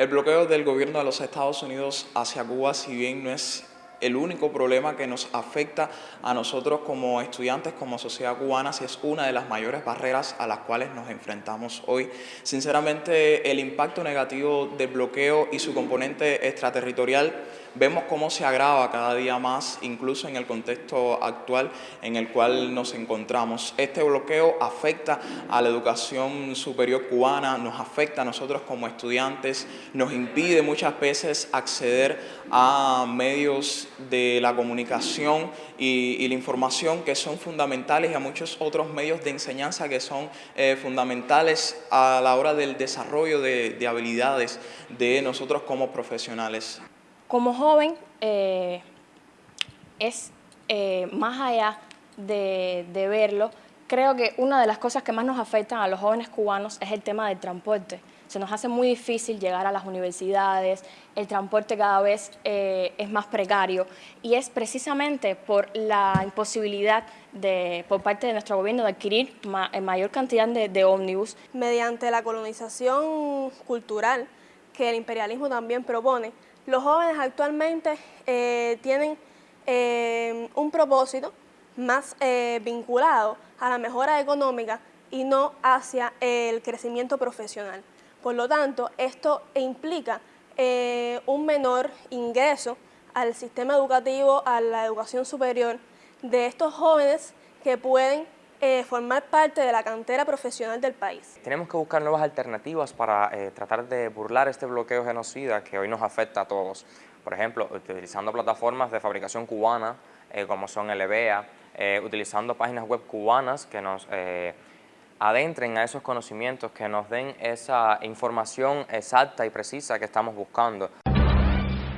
El bloqueo del gobierno de los Estados Unidos hacia Cuba, si bien no es el único problema que nos afecta a nosotros como estudiantes, como sociedad cubana, si es una de las mayores barreras a las cuales nos enfrentamos hoy. Sinceramente, el impacto negativo del bloqueo y su componente extraterritorial vemos cómo se agrava cada día más, incluso en el contexto actual en el cual nos encontramos. Este bloqueo afecta a la educación superior cubana, nos afecta a nosotros como estudiantes, nos impide muchas veces acceder a medios de la comunicación y, la información que son fundamentales y a muchos otros medios de enseñanza que son eh, fundamentales a la hora del desarrollo de, de habilidades de nosotros como profesionales. Como joven, eh, es eh, más allá de, verlo, creo que una de las cosas que más nos afectan a los jóvenes cubanos es el tema del transporte. Se nos hace muy difícil llegar a las universidades, el transporte cada vez eh, es más precario y es precisamente por la imposibilidad de, por parte de nuestro gobierno de adquirir mayor cantidad de ómnibus. Mediante la colonización cultural que el imperialismo también propone, los jóvenes actualmente eh, tienen eh, un propósito más eh, vinculado a la mejora económica y no hacia el crecimiento profesional. Por lo tanto, esto implica un menor ingreso al sistema educativo, a la educación superior de estos jóvenes que pueden eh, formar parte de la cantera profesional del país. Tenemos que buscar nuevas alternativas para eh, tratar de burlar este bloqueo genocida que hoy nos afecta a todos. Por ejemplo, utilizando plataformas de fabricación cubana eh, como son el EBEA, utilizando páginas web cubanas que nos adentren a esos conocimientos, que nos den esa información exacta y precisa que estamos buscando.